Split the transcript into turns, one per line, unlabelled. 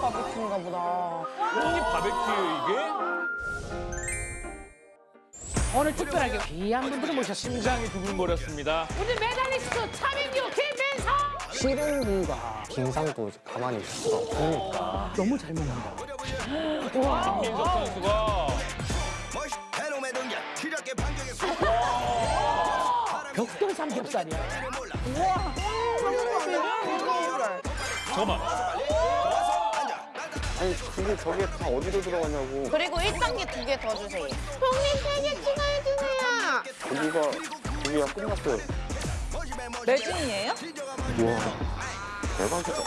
먹었나 보다.
형님 바베큐 이게?
오늘 특별하게 귀한 분들을 모셨습니다.
심장이 두근거렸습니다.
우리 메달리스트 차민규, 김민성.
씨름과 김상도 가만히 있어 보니까
너무 잘 먹는다.
김민석 선수가
벽돌 삼겹살이야.
잠깐만
아니 그게 저게 다 어디로 들어가냐고
그리고 1단계 두 개 더 주세요. 형님 세개 추가해주세요.
고기가 고기가 끝났어요
매진이에요?
우와 대박이다